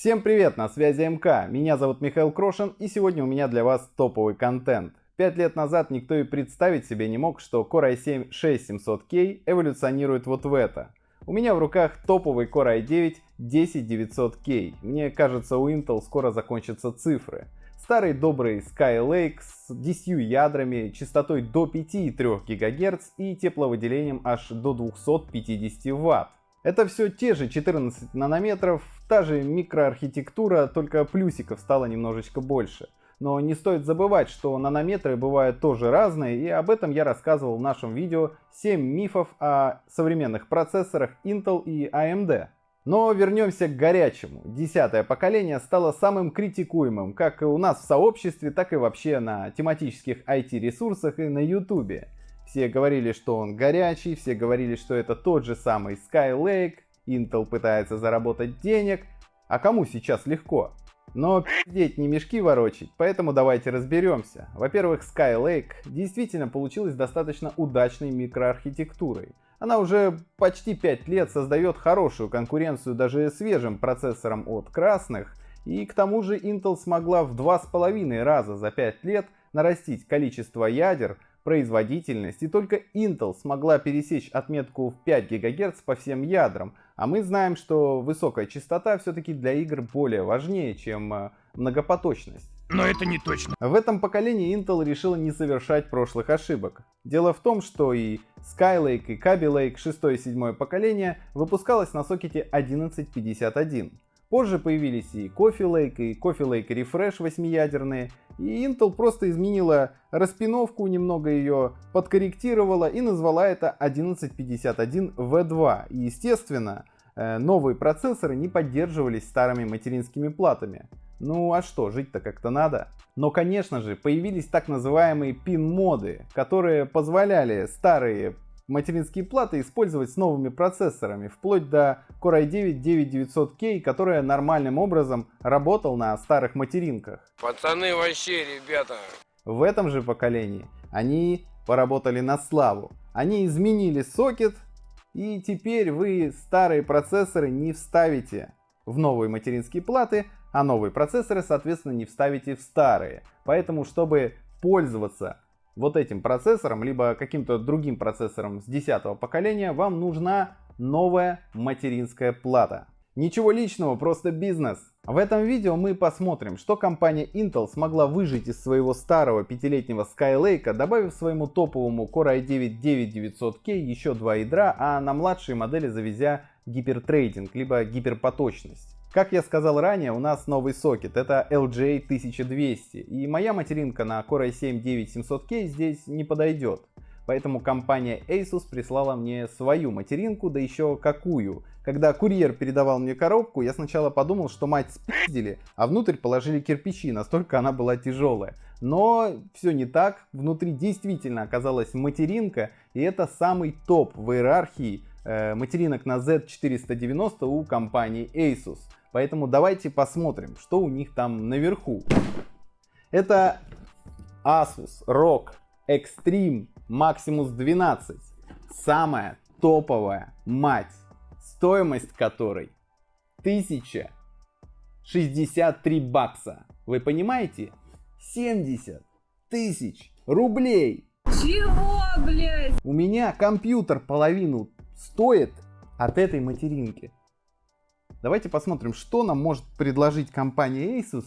Всем привет, на связи МК, меня зовут Михаил Крошин и сегодня у меня для вас топовый контент. Пять лет назад никто и представить себе не мог, что Core i7 6700K эволюционирует вот в это. У меня в руках топовый Core i9 10900K. Мне кажется, у Intel скоро закончатся цифры. Старый добрый Skylake с 10 ядрами, частотой до 5,3 ГГц и тепловыделением аж до 250 Вт. Это все те же 14 нанометров, та же микроархитектура, только плюсиков стало немножечко больше. Но не стоит забывать, что нанометры бывают тоже разные, и об этом я рассказывал в нашем видео 7 мифов о современных процессорах Intel и AMD. Но вернемся к горячему. Десятое поколение стало самым критикуемым, как у нас в сообществе, так и вообще на тематических IT-ресурсах и на YouTube. Все говорили, что он горячий, все говорили, что это тот же самый Skylake, Intel пытается заработать денег, а кому сейчас легко? Но пиздеть не мешки ворочить, поэтому давайте разберемся. Во-первых, Skylake действительно получилась достаточно удачной микроархитектурой. Она уже почти 5 лет создает хорошую конкуренцию даже свежим процессорам от красных, и к тому же Intel смогла в 2,5 раза за 5 лет нарастить количество ядер, производительность, и только Intel смогла пересечь отметку в 5 ГГц по всем ядрам, а мы знаем, что высокая частота все-таки для игр более важнее, чем э, многопоточность. Но это не точно. В этом поколении Intel решила не совершать прошлых ошибок. Дело в том, что и Skylake, и Kaby Lake 6 и 7 поколения выпускалось на сокете 1151. Позже появились и Coffee Lake, и Coffee Lake Refresh 8-ядерные, и Intel просто изменила распиновку, немного ее подкорректировала и назвала это 1151V2. И естественно, э, новые процессоры не поддерживались старыми материнскими платами. Ну а что, жить-то как-то надо. Но конечно же появились так называемые пин-моды, которые позволяли старые материнские платы использовать с новыми процессорами, вплоть до Core i9-9900K, который нормальным образом работал на старых материнках. Пацаны вообще, ребята. В этом же поколении они поработали на славу. Они изменили сокет, и теперь вы старые процессоры не вставите в новые материнские платы, а новые процессоры, соответственно, не вставите в старые. Поэтому, чтобы пользоваться вот этим процессором, либо каким-то другим процессором с 10 поколения, вам нужна новая материнская плата. Ничего личного, просто бизнес. В этом видео мы посмотрим, что компания Intel смогла выжить из своего старого пятилетнего Skylake, добавив своему топовому Core i9-9900K еще два ядра, а на младшие модели завезя гипертрейдинг, либо гиперпоточность. Как я сказал ранее, у нас новый сокет, это LGA 1200, и моя материнка на Core i7-9700K здесь не подойдет. Поэтому компания Asus прислала мне свою материнку, да еще какую. Когда курьер передавал мне коробку, я сначала подумал, что мать спиздили, а внутрь положили кирпичи, настолько она была тяжелая. Но все не так, внутри действительно оказалась материнка, и это самый топ в иерархии э, материнок на Z490 у компании Asus. Поэтому давайте посмотрим, что у них там наверху. Это Asus ROG Extreme Maximus 12. Самая топовая мать, стоимость которой 1063 бакса. Вы понимаете? 70 тысяч рублей. Чего, блядь? У меня компьютер половину стоит от этой материнки. Давайте посмотрим, что нам может предложить компания Asus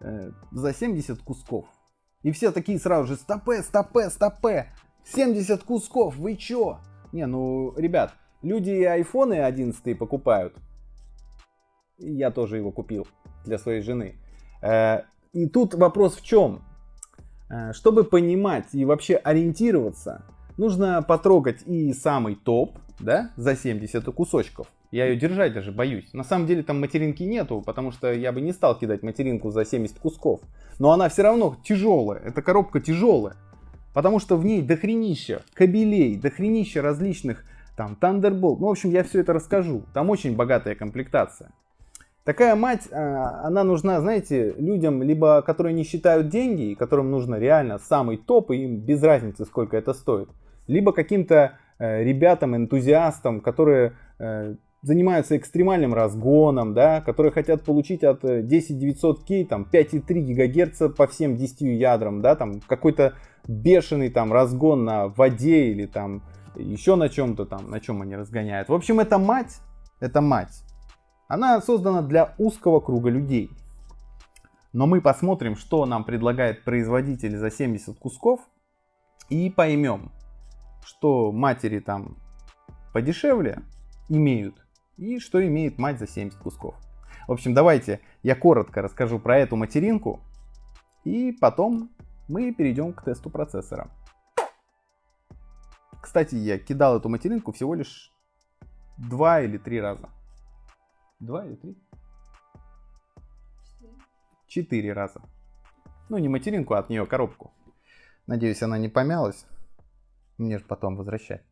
э, за 70 кусков. И все такие сразу же, стопе, стопе, стопе, 70 кусков, вы чё? Не, ну, ребят, люди айфоны 11 покупают. Я тоже его купил для своей жены. Э, и тут вопрос в чем? Э, чтобы понимать и вообще ориентироваться, нужно потрогать и самый топ, да, за 70 кусочков. Я ее держать даже боюсь. На самом деле там материнки нету, потому что я бы не стал кидать материнку за 70 кусков. Но она все равно тяжелая. Эта коробка тяжелая. Потому что в ней дохренища кабелей, дохренища различных там Thunderbolt. Ну, в общем, я все это расскажу. Там очень богатая комплектация. Такая мать, а, она нужна, знаете, людям, либо которые не считают деньги, которым нужно реально самый топ, и им без разницы, сколько это стоит. Либо каким-то ребятам, энтузиастам, которые э, занимаются экстремальным разгоном, да, которые хотят получить от 10900K там 5,3 ГГц по всем 10 ядрам, да, там какой-то бешеный там разгон на воде или там еще на чем-то там, на чем они разгоняют. В общем, это мать, это мать. Она создана для узкого круга людей. Но мы посмотрим, что нам предлагает производитель за 70 кусков и поймем, что матери там подешевле имеют и что имеет мать за 70 кусков. В общем, давайте я коротко расскажу про эту материнку и потом мы перейдем к тесту процессора. Кстати, я кидал эту материнку всего лишь два или три раза. Два или три? Четыре раза. Ну, не материнку, а от нее коробку. Надеюсь, она не помялась. Мне же потом возвращать.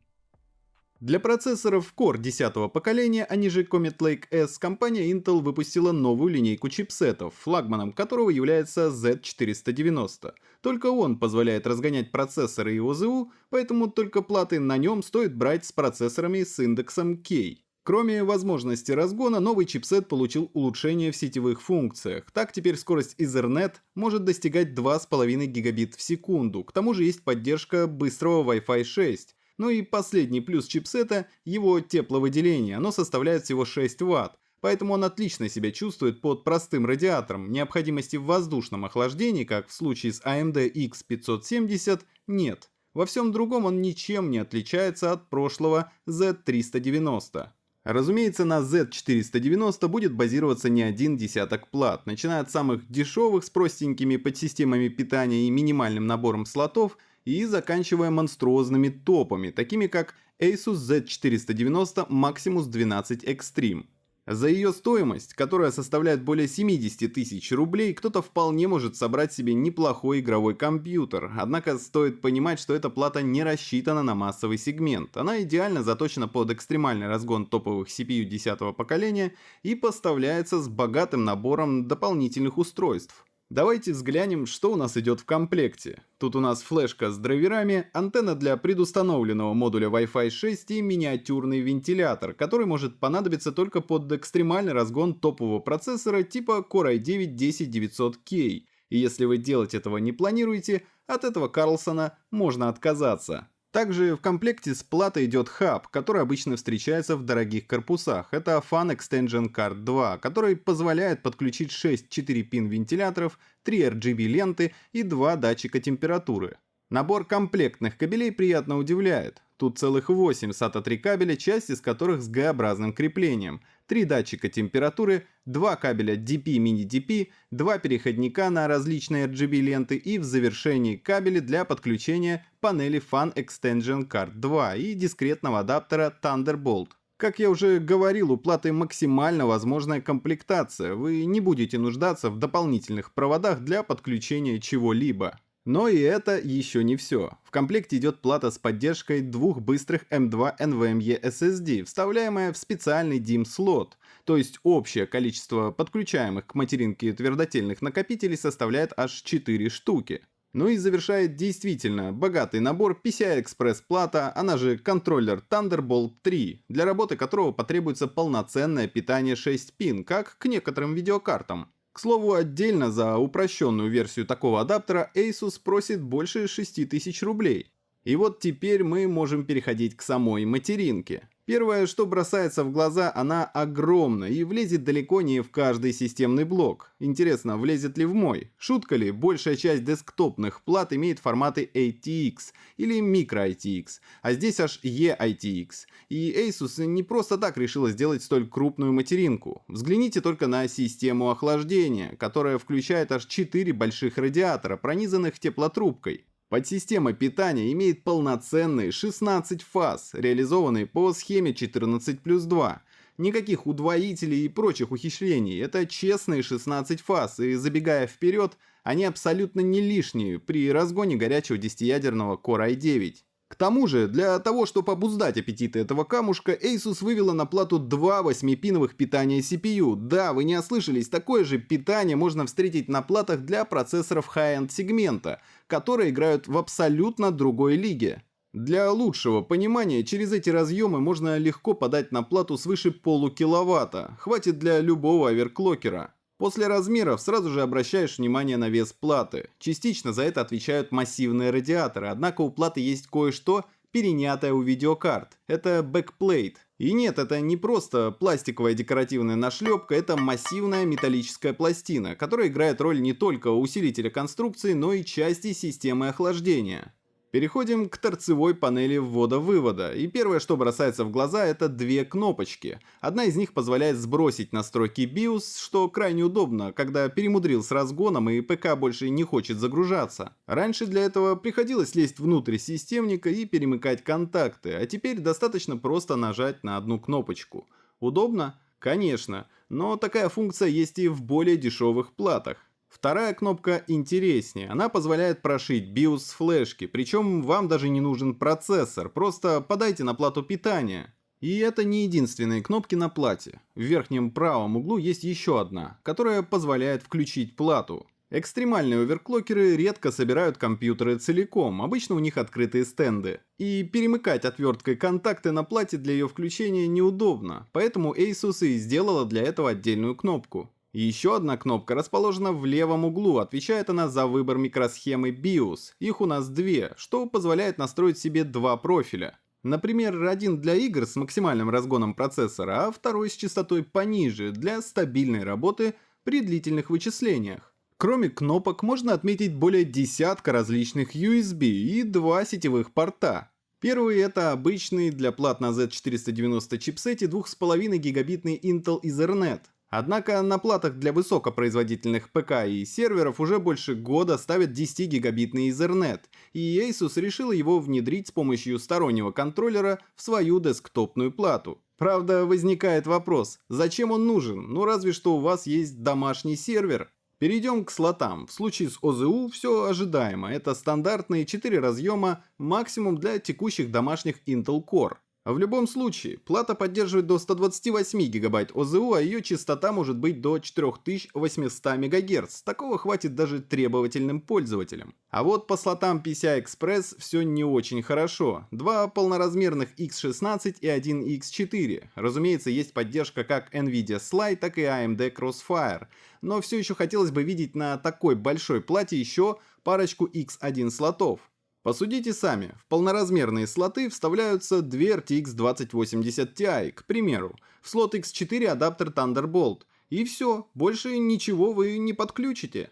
Для процессоров Core 10 поколения, они же Comet Lake S, компания Intel выпустила новую линейку чипсетов, флагманом которого является Z490. Только он позволяет разгонять процессоры и ОЗУ, поэтому только платы на нем стоит брать с процессорами с индексом K. Кроме возможности разгона, новый чипсет получил улучшение в сетевых функциях. Так теперь скорость Ethernet может достигать 2,5 гигабит в секунду. К тому же есть поддержка быстрого Wi-Fi 6. Ну и последний плюс чипсета – его тепловыделение, оно составляет всего 6 Вт, поэтому он отлично себя чувствует под простым радиатором, необходимости в воздушном охлаждении, как в случае с AMD X570, нет. Во всем другом он ничем не отличается от прошлого Z390. Разумеется, на Z490 будет базироваться не один десяток плат, начиная от самых дешевых с простенькими подсистемами питания и минимальным набором слотов – и заканчивая монструозными топами, такими как Asus Z490 Maximus 12 Extreme. За ее стоимость, которая составляет более 70 тысяч рублей, кто-то вполне может собрать себе неплохой игровой компьютер. Однако стоит понимать, что эта плата не рассчитана на массовый сегмент. Она идеально заточена под экстремальный разгон топовых CPU 10 поколения и поставляется с богатым набором дополнительных устройств. Давайте взглянем, что у нас идет в комплекте. Тут у нас флешка с драйверами, антенна для предустановленного модуля Wi-Fi 6 и миниатюрный вентилятор, который может понадобиться только под экстремальный разгон топового процессора типа Core i9-10900K. И если вы делать этого не планируете, от этого Карлсона можно отказаться. Также в комплекте с платой идет хаб, который обычно встречается в дорогих корпусах. Это Fan Extension Card 2, который позволяет подключить 6 4-пин вентиляторов, 3 RGB ленты и 2 датчика температуры. Набор комплектных кабелей приятно удивляет. Тут целых 8 SATA 3 кабеля, часть из которых с Г-образным креплением, 3 датчика температуры, 2 кабеля DP mini-DP, 2 переходника на различные RGB ленты и в завершении кабели для подключения панели Fan Extension Card 2 и дискретного адаптера Thunderbolt. Как я уже говорил, у платы максимально возможная комплектация, вы не будете нуждаться в дополнительных проводах для подключения чего-либо. Но и это еще не все. В комплекте идет плата с поддержкой двух быстрых M2 NVMe SSD, вставляемая в специальный DIMM-слот, то есть общее количество подключаемых к материнке твердотельных накопителей составляет аж 4 штуки. Ну и завершает действительно богатый набор PCI-Express плата, она же контроллер Thunderbolt 3, для работы которого потребуется полноценное питание 6 пин, как к некоторым видеокартам. К слову, отдельно за упрощенную версию такого адаптера Asus просит больше 6000 рублей. И вот теперь мы можем переходить к самой материнке. Первое, что бросается в глаза, она огромна и влезет далеко не в каждый системный блок. Интересно, влезет ли в мой? Шутка ли, большая часть десктопных плат имеет форматы ATX или microITX, а здесь аж eITX. И Asus не просто так решила сделать столь крупную материнку. Взгляните только на систему охлаждения, которая включает аж 4 больших радиатора, пронизанных теплотрубкой. Подсистема питания имеет полноценные 16 фаз, реализованные по схеме 14 плюс 2. Никаких удвоителей и прочих ухищрений, это честные 16 фаз, и забегая вперед, они абсолютно не лишние при разгоне горячего 10-ядерного Core i9. К тому же, для того, чтобы обуздать аппетиты этого камушка, Asus вывела на плату два 8-пиновых питания CPU. Да, вы не ослышались, такое же питание можно встретить на платах для процессоров high-end сегмента, которые играют в абсолютно другой лиге. Для лучшего понимания, через эти разъемы можно легко подать на плату свыше полукиловатта, хватит для любого оверклокера. После размеров сразу же обращаешь внимание на вес платы. Частично за это отвечают массивные радиаторы, однако у платы есть кое-что, перенятое у видеокарт. Это бэкплейт. И нет, это не просто пластиковая декоративная нашлепка, это массивная металлическая пластина, которая играет роль не только усилителя конструкции, но и части системы охлаждения. Переходим к торцевой панели ввода-вывода, и первое, что бросается в глаза, это две кнопочки. Одна из них позволяет сбросить настройки BIOS, что крайне удобно, когда перемудрил с разгоном и ПК больше не хочет загружаться. Раньше для этого приходилось лезть внутрь системника и перемыкать контакты, а теперь достаточно просто нажать на одну кнопочку. Удобно? Конечно, но такая функция есть и в более дешевых платах. Вторая кнопка интереснее. Она позволяет прошить BIOS с флешки, причем вам даже не нужен процессор, просто подайте на плату питания. И это не единственные кнопки на плате. В верхнем правом углу есть еще одна, которая позволяет включить плату. Экстремальные оверклокеры редко собирают компьютеры целиком, обычно у них открытые стенды. И перемыкать отверткой контакты на плате для ее включения неудобно, поэтому Asus и сделала для этого отдельную кнопку. Еще одна кнопка расположена в левом углу, отвечает она за выбор микросхемы BIOS. Их у нас две, что позволяет настроить себе два профиля. Например, один для игр с максимальным разгоном процессора, а второй с частотой пониже, для стабильной работы при длительных вычислениях. Кроме кнопок можно отметить более десятка различных USB и два сетевых порта. Первый это обычный для плат на Z490 чипсете 2,5 гигабитный Intel Ethernet. Однако на платах для высокопроизводительных ПК и серверов уже больше года ставят 10-гигабитный Ethernet, и Asus решила его внедрить с помощью стороннего контроллера в свою десктопную плату. Правда, возникает вопрос, зачем он нужен? Ну разве что у вас есть домашний сервер. Перейдем к слотам. В случае с ОЗУ все ожидаемо. Это стандартные 4 разъема, максимум для текущих домашних Intel Core. В любом случае, плата поддерживает до 128 ГБ ОЗУ, а ее частота может быть до 4800 МГц. Такого хватит даже требовательным пользователям. А вот по слотам PCI-Express все не очень хорошо. Два полноразмерных X16 и один X4. Разумеется, есть поддержка как NVIDIA Slide, так и AMD Crossfire. Но все еще хотелось бы видеть на такой большой плате еще парочку X1 слотов. Посудите сами, в полноразмерные слоты вставляются две RTX 2080 Ti, к примеру, в слот X4 адаптер Thunderbolt, и все, больше ничего вы не подключите.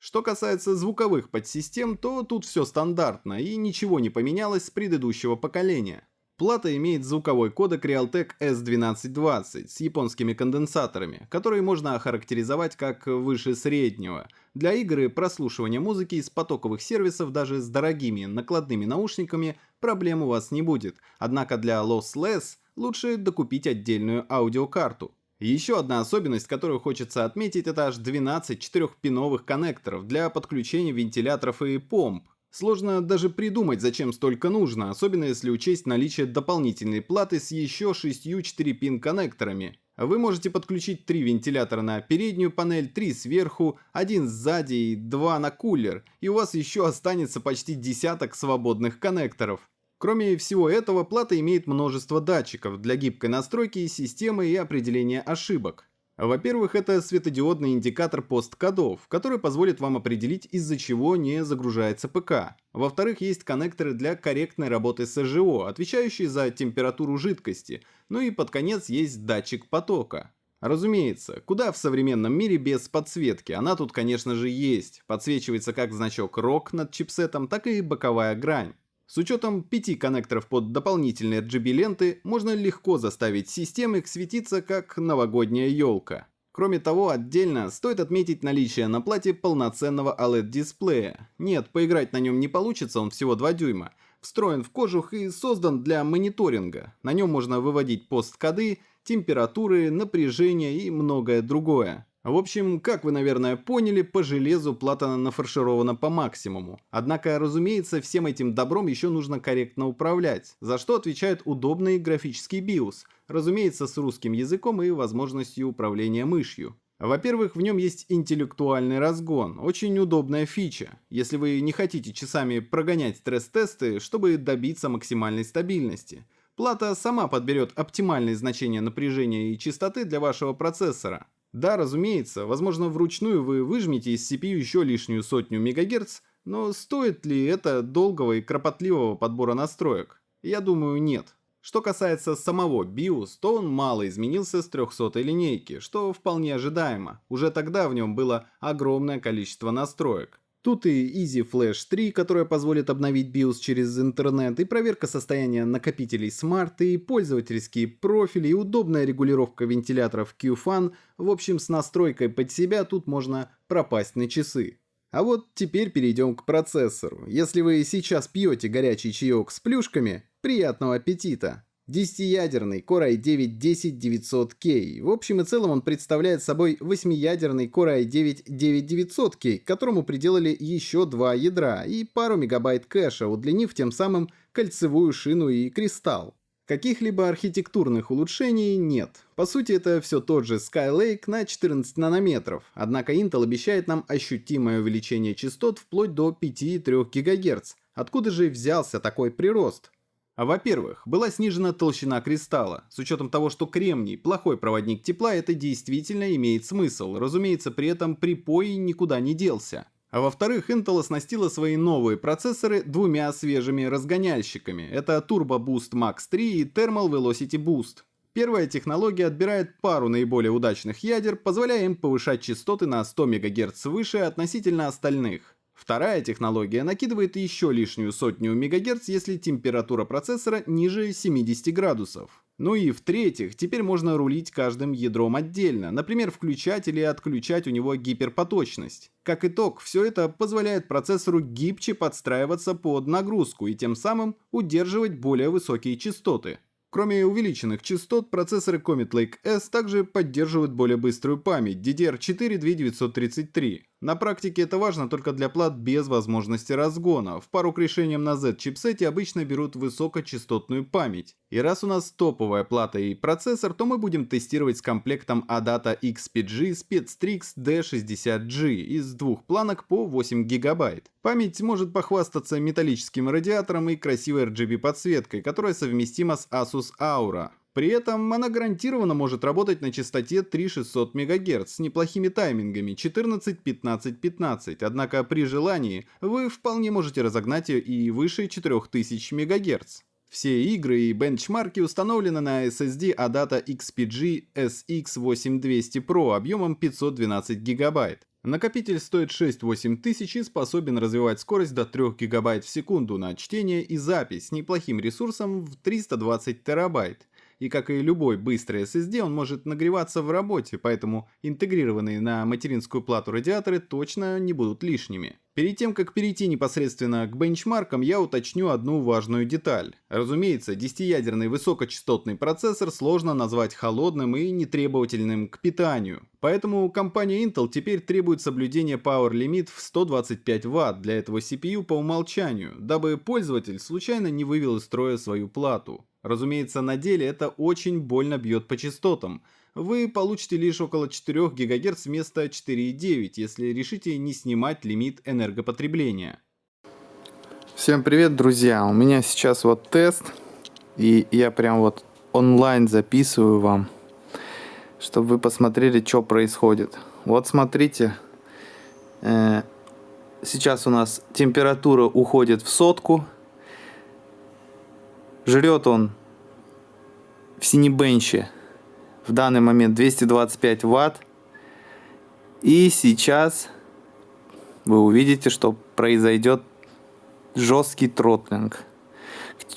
Что касается звуковых подсистем, то тут все стандартно и ничего не поменялось с предыдущего поколения. Плата имеет звуковой кодек Realtek S1220 с японскими конденсаторами, которые можно охарактеризовать как выше среднего. Для игр и прослушивания музыки из потоковых сервисов даже с дорогими накладными наушниками проблем у вас не будет, однако для Lossless лучше докупить отдельную аудиокарту. Еще одна особенность, которую хочется отметить, это аж 12 четырехпиновых коннекторов для подключения вентиляторов и помп. Сложно даже придумать, зачем столько нужно, особенно если учесть наличие дополнительной платы с еще шестью 4-пин коннекторами. Вы можете подключить три вентилятора на переднюю панель, три сверху, один сзади и два на кулер, и у вас еще останется почти десяток свободных коннекторов. Кроме всего этого, плата имеет множество датчиков для гибкой настройки системы и определения ошибок. Во-первых, это светодиодный индикатор посткодов, который позволит вам определить, из-за чего не загружается ПК. Во-вторых, есть коннекторы для корректной работы СЖО, отвечающие за температуру жидкости. Ну и под конец есть датчик потока. Разумеется, куда в современном мире без подсветки? Она тут, конечно же, есть. Подсвечивается как значок ROG над чипсетом, так и боковая грань. С учетом пяти коннекторов под дополнительные RGB-ленты, можно легко заставить системы светиться как новогодняя елка. Кроме того, отдельно стоит отметить наличие на плате полноценного OLED-дисплея. Нет, поиграть на нем не получится, он всего 2 дюйма. Встроен в кожух и создан для мониторинга. На нем можно выводить посткоды, температуры, напряжение и многое другое. В общем, как вы, наверное, поняли, по железу плата нафарширована по максимуму. Однако, разумеется, всем этим добром еще нужно корректно управлять, за что отвечает удобный графический BIOS, разумеется, с русским языком и возможностью управления мышью. Во-первых, в нем есть интеллектуальный разгон, очень удобная фича, если вы не хотите часами прогонять стресс-тесты, чтобы добиться максимальной стабильности. Плата сама подберет оптимальные значения напряжения и частоты для вашего процессора. Да, разумеется, возможно вручную вы выжмете из CPU еще лишнюю сотню МГц, но стоит ли это долгого и кропотливого подбора настроек? Я думаю, нет. Что касается самого BIOS, то он мало изменился с 300 линейки, что вполне ожидаемо. Уже тогда в нем было огромное количество настроек. Тут и Easy Flash 3, которая позволит обновить BIOS через интернет, и проверка состояния накопителей Smart, и пользовательские профили, и удобная регулировка вентиляторов QFan. В общем, с настройкой под себя тут можно пропасть на часы. А вот теперь перейдем к процессору. Если вы сейчас пьете горячий чаек с плюшками, приятного аппетита! 10-ядерный Core i9-10900K. В общем и целом он представляет собой 8-ядерный Core i9-9900K, которому приделали еще два ядра и пару мегабайт кэша, удлинив тем самым кольцевую шину и кристалл. Каких-либо архитектурных улучшений нет. По сути, это все тот же Skylake на 14 нанометров, однако Intel обещает нам ощутимое увеличение частот вплоть до 5,3 ГГц. Откуда же взялся такой прирост? А во-первых, была снижена толщина кристалла. С учетом того, что кремний – плохой проводник тепла, это действительно имеет смысл. Разумеется, при этом припой никуда не делся. А во-вторых, Intel оснастила свои новые процессоры двумя свежими разгоняльщиками. Это Turbo Boost Max 3 и Thermal Velocity Boost. Первая технология отбирает пару наиболее удачных ядер, позволяя им повышать частоты на 100 МГц выше относительно остальных. Вторая технология накидывает еще лишнюю сотню МГц, если температура процессора ниже 70 градусов. Ну и в-третьих, теперь можно рулить каждым ядром отдельно, например, включать или отключать у него гиперпоточность. Как итог, все это позволяет процессору гибче подстраиваться под нагрузку и тем самым удерживать более высокие частоты. Кроме увеличенных частот, процессоры Comet Lake S также поддерживают более быструю память DDR4 2933. На практике это важно только для плат без возможности разгона. В пару к решениям на Z-чипсете обычно берут высокочастотную память. И раз у нас топовая плата и процессор, то мы будем тестировать с комплектом ADATA XPG SpecStrix D60G из двух планок по 8 ГБ. Память может похвастаться металлическим радиатором и красивой RGB подсветкой, которая совместима с Asus Aura. При этом она гарантированно может работать на частоте 3600 МГц с неплохими таймингами 14-15-15, однако при желании вы вполне можете разогнать ее и выше 4000 МГц. Все игры и бенчмарки установлены на SSD ADATA XPG SX8200 Pro объемом 512 ГБ. Накопитель стоит 6-8 тысяч и способен развивать скорость до 3 ГБ в секунду на чтение и запись с неплохим ресурсом в 320 терабайт. И как и любой быстрый SSD, он может нагреваться в работе, поэтому интегрированные на материнскую плату радиаторы точно не будут лишними. Перед тем, как перейти непосредственно к бенчмаркам, я уточню одну важную деталь. Разумеется, 10-ядерный высокочастотный процессор сложно назвать холодным и нетребовательным к питанию. Поэтому компания Intel теперь требует соблюдения Power Limit в 125 Вт для этого CPU по умолчанию, дабы пользователь случайно не вывел из строя свою плату. Разумеется, на деле это очень больно бьет по частотам, вы получите лишь около 4 ГГц вместо 4,9, если решите не снимать лимит энергопотребления. Всем привет, друзья! У меня сейчас вот тест, и я прям вот онлайн записываю вам, чтобы вы посмотрели, что происходит. Вот смотрите, э, сейчас у нас температура уходит в сотку, жрет он в синебенче в данный момент 225 ватт. И сейчас вы увидите, что произойдет жесткий тротлинг.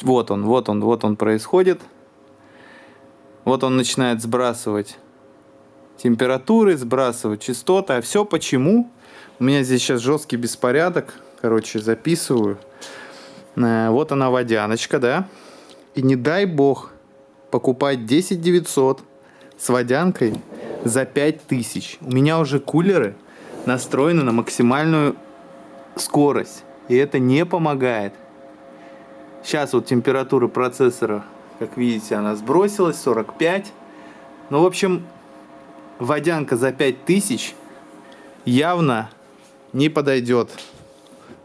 Вот он, вот он, вот он происходит. Вот он начинает сбрасывать температуры, сбрасывать частоты. А все почему? У меня здесь сейчас жесткий беспорядок. Короче, записываю. Э, вот она водяночка, да? И не дай бог покупать 10 900 с водянкой за 5000. У меня уже кулеры настроены на максимальную скорость. И это не помогает. Сейчас вот температура процессора, как видите, она сбросилась, 45. Ну, в общем, водянка за 5000 явно не подойдет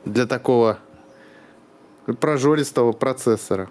для такого прожористого процессора.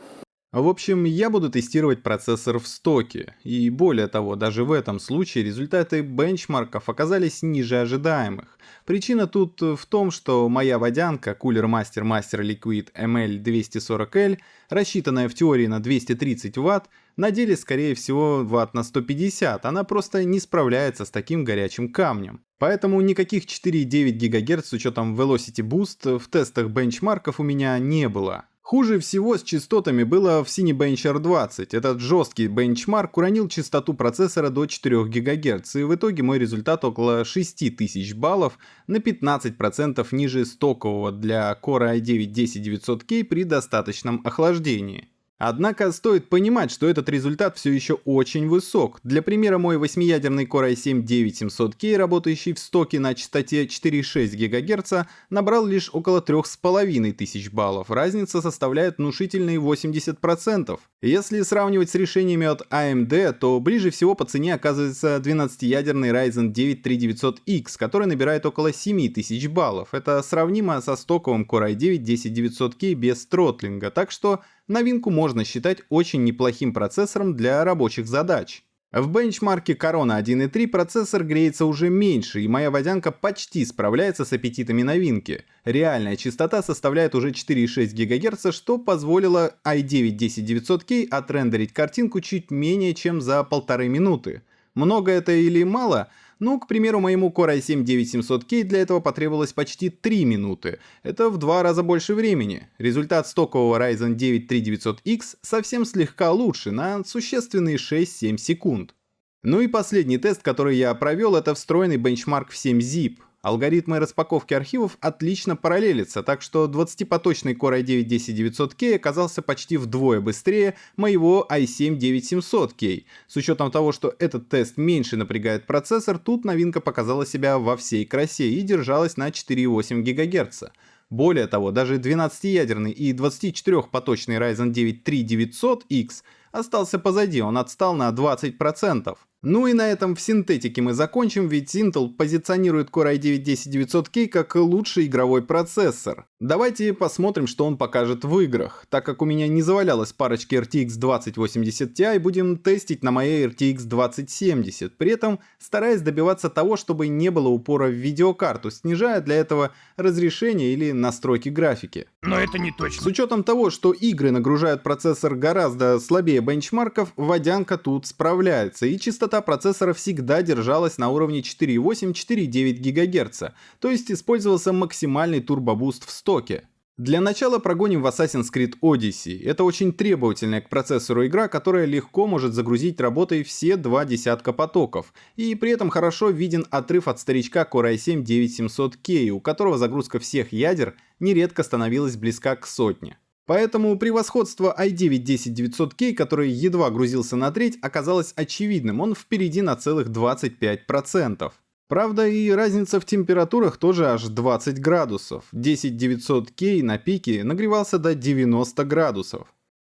В общем, я буду тестировать процессор в стоке, и более того, даже в этом случае результаты бенчмарков оказались ниже ожидаемых. Причина тут в том, что моя водянка Cooler Master Master Liquid ML240L, рассчитанная в теории на 230 Вт, на деле скорее всего Вт на 150, она просто не справляется с таким горячим камнем. Поэтому никаких 4,9 ГГц с учетом Velocity Boost в тестах бенчмарков у меня не было. Хуже всего с частотами было в Cinebench R20. Этот жесткий бенчмарк уронил частоту процессора до 4 ГГц, и в итоге мой результат около 6000 баллов на 15% ниже стокового для Core i9-10900K при достаточном охлаждении. Однако стоит понимать, что этот результат все еще очень высок. Для примера, мой 8-ядерный Core i7-9700K, работающий в стоке на частоте 4,6 ГГц, набрал лишь около 3500 баллов. Разница составляет внушительные 80%. Если сравнивать с решениями от AMD, то ближе всего по цене оказывается 12-ядерный Ryzen 9 3900X, который набирает около 7000 баллов. Это сравнимо со стоковым Core i9-10900K без тротлинга, так что новинку можно считать очень неплохим процессором для рабочих задач. В бенчмарке Corona 1.3 процессор греется уже меньше, и моя водянка почти справляется с аппетитами новинки. Реальная частота составляет уже 4,6 ГГц, что позволило i9-10900K отрендерить картинку чуть менее чем за полторы минуты. Много это или мало? Ну, к примеру, моему Core i7-9700K для этого потребовалось почти 3 минуты. Это в два раза больше времени. Результат стокового Ryzen 9 3900X совсем слегка лучше, на существенные 6-7 секунд. Ну и последний тест, который я провел, это встроенный бенчмарк в 7-zip. Алгоритмы распаковки архивов отлично параллелятся, так что 20-поточный Core i9-10900K оказался почти вдвое быстрее моего i7-9700K. С учетом того, что этот тест меньше напрягает процессор, тут новинка показала себя во всей красе и держалась на 4,8 ГГц. Более того, даже 12-ядерный и 24-поточный Ryzen 9 3900X остался позади, он отстал на 20%. Ну и на этом в синтетике мы закончим, ведь Intel позиционирует Core i9-10900K как лучший игровой процессор. Давайте посмотрим, что он покажет в играх. Так как у меня не завалялась парочки RTX 2080 Ti, будем тестить на моей RTX 2070, при этом стараясь добиваться того, чтобы не было упора в видеокарту, снижая для этого разрешение или настройки графики. Но это не точно. С учетом того, что игры нагружают процессор гораздо слабее бенчмарков, водянка тут справляется, и частота процессора всегда держалась на уровне 4,8-4,9 ГГц, то есть использовался максимальный турбобуст в стоке. Для начала прогоним в Assassin's Creed Odyssey. Это очень требовательная к процессору игра, которая легко может загрузить работой все два десятка потоков. И при этом хорошо виден отрыв от старичка Core i7-9700K, у которого загрузка всех ядер нередко становилась близка к сотне. Поэтому превосходство i9-10900K, который едва грузился на треть, оказалось очевидным, он впереди на целых 25%. Правда и разница в температурах тоже аж 20 градусов. 10900K на пике нагревался до 90 градусов.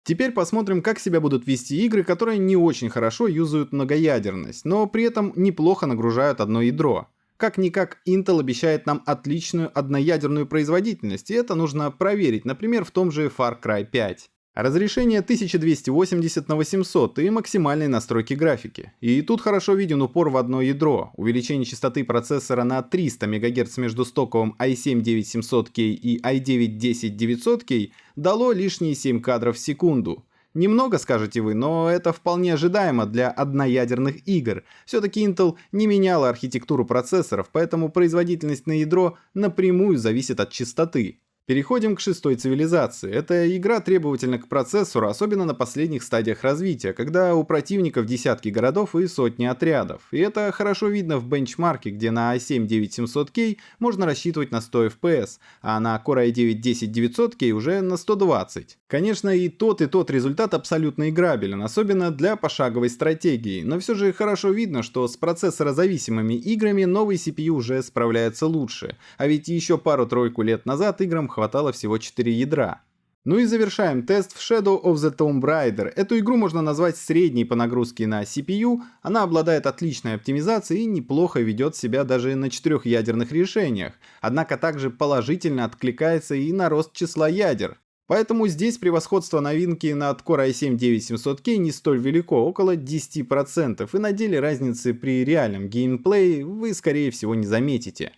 Теперь посмотрим, как себя будут вести игры, которые не очень хорошо юзают многоядерность, но при этом неплохо нагружают одно ядро. Как-никак Intel обещает нам отличную одноядерную производительность, и это нужно проверить, например, в том же Far Cry 5. Разрешение 1280 на 800 и максимальные настройки графики. И тут хорошо виден упор в одно ядро. Увеличение частоты процессора на 300 МГц между стоковым i7-9700K и i9-10900K дало лишние 7 кадров в секунду. Немного, скажете вы, но это вполне ожидаемо для одноядерных игр. Все-таки Intel не меняла архитектуру процессоров, поэтому производительность на ядро напрямую зависит от частоты. Переходим к шестой цивилизации. Эта игра требовательна к процессору, особенно на последних стадиях развития, когда у противников десятки городов и сотни отрядов. И это хорошо видно в бенчмарке, где на i7-9700K можно рассчитывать на 100 FPS, а на Core i9-10900K уже на 120. Конечно, и тот, и тот результат абсолютно играбелен, особенно для пошаговой стратегии, но все же хорошо видно, что с процессорозависимыми играми новый CPU уже справляется лучше, а ведь еще пару-тройку лет назад играм хватало всего 4 ядра. Ну и завершаем тест в Shadow of the Tomb Raider. Эту игру можно назвать средней по нагрузке на CPU, она обладает отличной оптимизацией и неплохо ведет себя даже на четырехъядерных решениях, однако также положительно откликается и на рост числа ядер. Поэтому здесь превосходство новинки над Core i7-9700K не столь велико, около 10%, и на деле разницы при реальном геймплее вы скорее всего не заметите.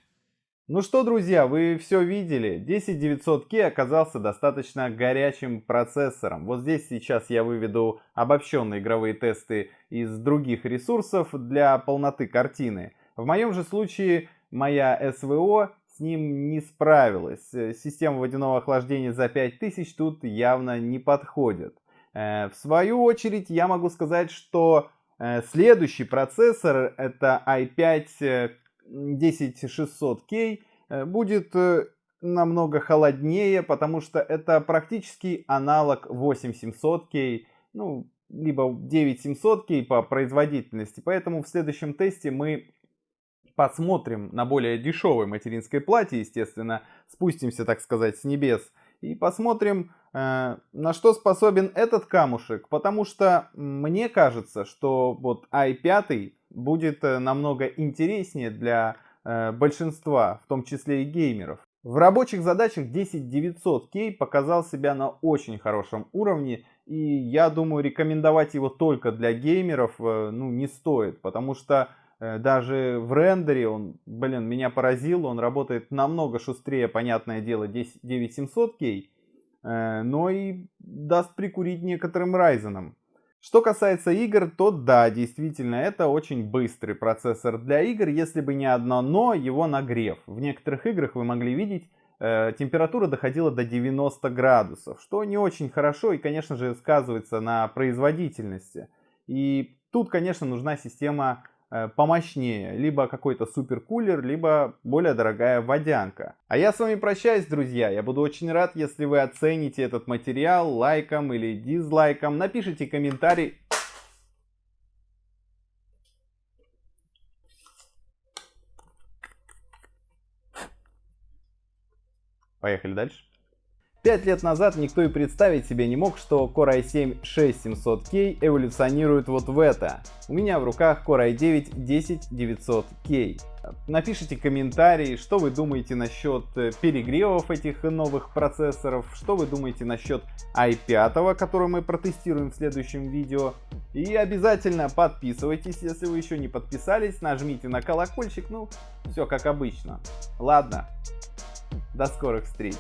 Ну что, друзья, вы все видели. 10900K оказался достаточно горячим процессором. Вот здесь сейчас я выведу обобщенные игровые тесты из других ресурсов для полноты картины. В моем же случае моя СВО с ним не справилась. Система водяного охлаждения за 5000 тут явно не подходит. Э, в свою очередь я могу сказать, что э, следующий процессор это i5 10600K э, будет э, намного холоднее, потому что это практически аналог 8700K, ну, либо 9700K по производительности. Поэтому в следующем тесте мы посмотрим на более дешевой материнской плате, естественно, спустимся, так сказать, с небес, и посмотрим, э, на что способен этот камушек, потому что мне кажется, что вот i5 будет э, намного интереснее для э, большинства, в том числе и геймеров. В рабочих задачах 10900K показал себя на очень хорошем уровне, и я думаю рекомендовать его только для геймеров э, ну, не стоит, потому что даже в рендере он, блин, меня поразил, он работает намного шустрее, понятное дело, 9700K, но и даст прикурить некоторым Ryzen. Что касается игр, то да, действительно, это очень быстрый процессор для игр, если бы не одно но, его нагрев. В некоторых играх вы могли видеть, э, температура доходила до 90 градусов, что не очень хорошо и, конечно же, сказывается на производительности. И тут, конечно, нужна система помощнее. Либо какой-то суперкулер, либо более дорогая водянка. А я с вами прощаюсь, друзья. Я буду очень рад, если вы оцените этот материал лайком или дизлайком. Напишите комментарий. Поехали дальше. Пять лет назад никто и представить себе не мог, что Core i7-6700K эволюционирует вот в это. У меня в руках Core i9-10900K. Напишите комментарии, что вы думаете насчет э, перегревов этих новых процессоров, что вы думаете насчет i5, который мы протестируем в следующем видео. И обязательно подписывайтесь, если вы еще не подписались, нажмите на колокольчик, ну, все как обычно. Ладно, до скорых встреч.